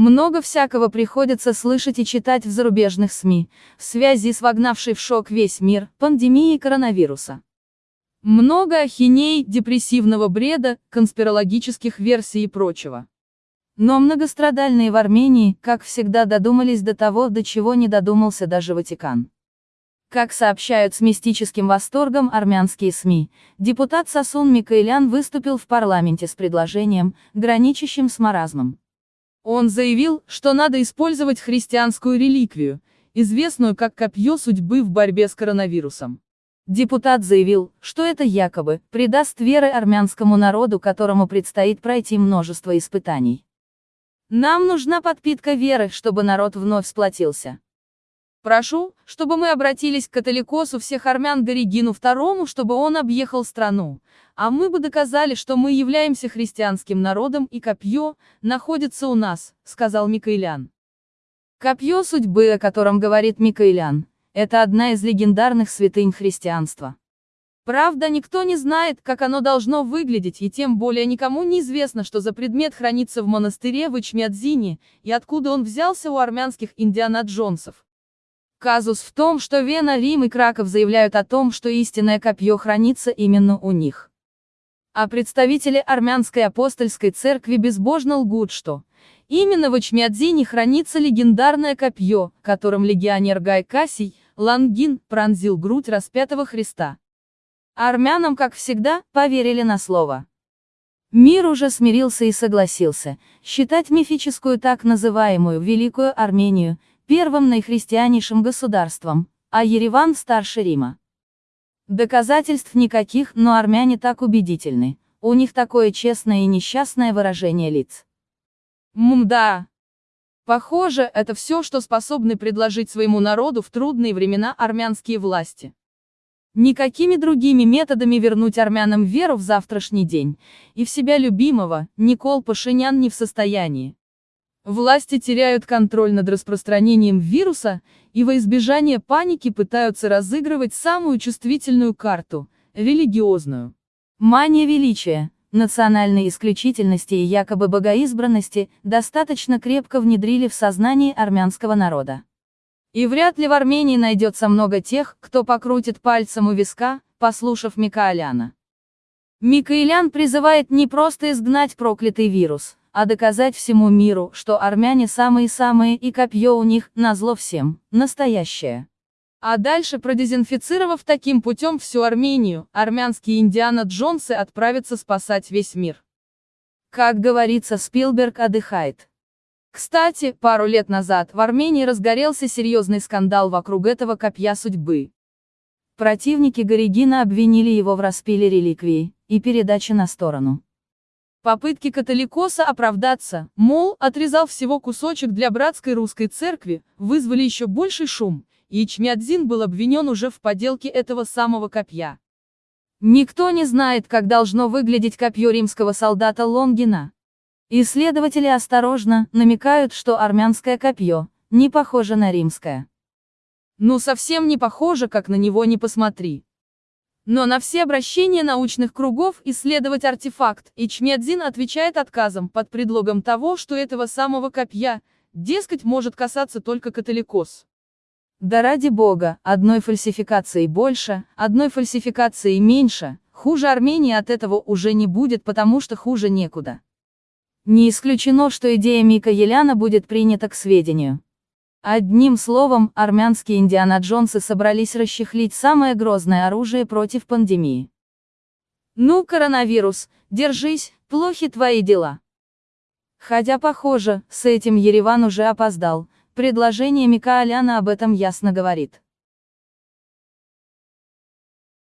Много всякого приходится слышать и читать в зарубежных СМИ, в связи с вогнавшей в шок весь мир, пандемией коронавируса. Много ахиней, депрессивного бреда, конспирологических версий и прочего. Но многострадальные в Армении, как всегда додумались до того, до чего не додумался даже Ватикан. Как сообщают с мистическим восторгом армянские СМИ, депутат Сасун Микаэлян выступил в парламенте с предложением, граничащим с маразмом. Он заявил, что надо использовать христианскую реликвию, известную как копье судьбы в борьбе с коронавирусом. Депутат заявил, что это якобы придаст веры армянскому народу, которому предстоит пройти множество испытаний. Нам нужна подпитка веры, чтобы народ вновь сплотился. Прошу, чтобы мы обратились к католикосу всех армян Горигину II, чтобы он объехал страну, а мы бы доказали, что мы являемся христианским народом и копье находится у нас, сказал Микаэлян. Копье судьбы, о котором говорит Микаэлян, это одна из легендарных святынь христианства. Правда, никто не знает, как оно должно выглядеть, и тем более никому не известно, что за предмет хранится в монастыре в Ичмядзине, и откуда он взялся у армянских Индиана Джонсов. Казус в том, что Вена, Рим и Краков заявляют о том, что истинное копье хранится именно у них. А представители армянской апостольской церкви безбожно лгут, что именно в Ичмядзине хранится легендарное копье, которым легионер Гай Кассий, Лангин, пронзил грудь распятого Христа. армянам, как всегда, поверили на слово. Мир уже смирился и согласился считать мифическую так называемую Великую Армению первым наихристианейшим государством, а Ереван старше Рима. Доказательств никаких, но армяне так убедительны, у них такое честное и несчастное выражение лиц. Ммда. Похоже, это все, что способны предложить своему народу в трудные времена армянские власти. Никакими другими методами вернуть армянам веру в завтрашний день, и в себя любимого, Никол Пашинян не в состоянии. Власти теряют контроль над распространением вируса, и во избежание паники пытаются разыгрывать самую чувствительную карту – религиозную. Мания величия, национальной исключительности и якобы богоизбранности достаточно крепко внедрили в сознание армянского народа. И вряд ли в Армении найдется много тех, кто покрутит пальцем у виска, послушав Микаэляна. Микаэлян призывает не просто изгнать проклятый вирус, а доказать всему миру, что армяне самые-самые и копье у них, назло всем, настоящее. А дальше, продезинфицировав таким путем всю Армению, армянские Индиана Джонсы отправятся спасать весь мир. Как говорится, Спилберг отдыхает. Кстати, пару лет назад в Армении разгорелся серьезный скандал вокруг этого копья судьбы. Противники Горигина обвинили его в распиле реликвии и передаче на сторону. Попытки католикоса оправдаться, мол, отрезал всего кусочек для братской русской церкви, вызвали еще больший шум, и Ичмядзин был обвинен уже в поделке этого самого копья. Никто не знает, как должно выглядеть копье римского солдата Лонгина. Исследователи осторожно намекают, что армянское копье не похоже на римское. Ну совсем не похоже, как на него не посмотри. Но на все обращения научных кругов исследовать артефакт, Ичмедзин отвечает отказом под предлогом того, что этого самого копья, дескать, может касаться только католикос. Да ради бога, одной фальсификации больше, одной фальсификации меньше, хуже Армении от этого уже не будет, потому что хуже некуда. Не исключено, что идея Мика Еляна будет принята к сведению. Одним словом, армянские Индиана Джонсы собрались расчехлить самое грозное оружие против пандемии. Ну, коронавирус, держись, плохи твои дела. Хотя похоже, с этим Ереван уже опоздал, предложение Микааляна об этом ясно говорит.